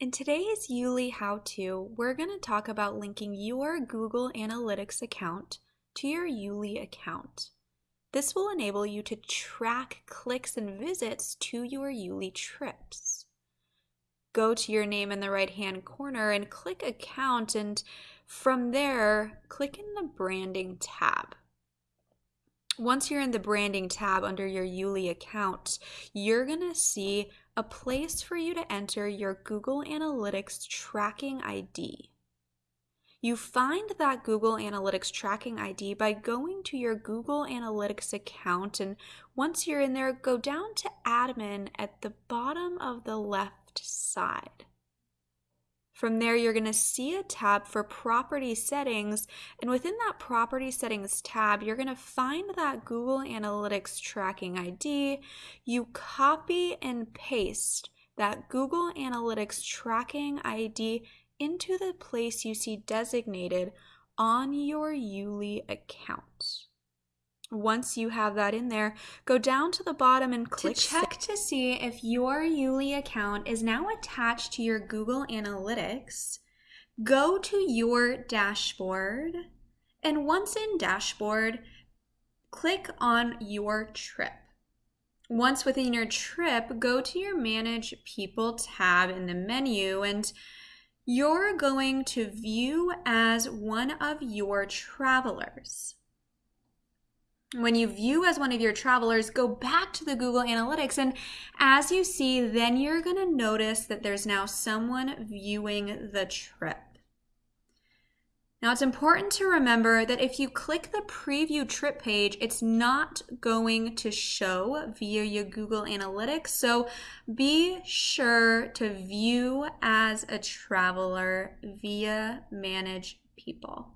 In today's YouLi how-to, we're going to talk about linking your Google Analytics account to your YouLi account. This will enable you to track clicks and visits to your YouLi trips. Go to your name in the right-hand corner and click Account, and from there, click in the Branding tab. Once you're in the Branding tab under your YouLi account, you're going to see a place for you to enter your Google Analytics tracking ID. You find that Google Analytics tracking ID by going to your Google Analytics account, and once you're in there, go down to Admin at the bottom of the left side. From there, you're going to see a tab for property settings. And within that property settings tab, you're going to find that Google Analytics tracking ID. You copy and paste that Google Analytics tracking ID into the place you see designated on your YouLi account. Once you have that in there, go down to the bottom and click to check to see if your YouLi account is now attached to your Google Analytics. Go to your dashboard, and once in dashboard, click on your trip. Once within your trip, go to your Manage People tab in the menu and you're going to view as one of your travelers. When you view as one of your travelers, go back to the Google Analytics. And as you see, then you're going to notice that there's now someone viewing the trip. Now, it's important to remember that if you click the preview trip page, it's not going to show via your Google Analytics. So be sure to view as a traveler via Manage People.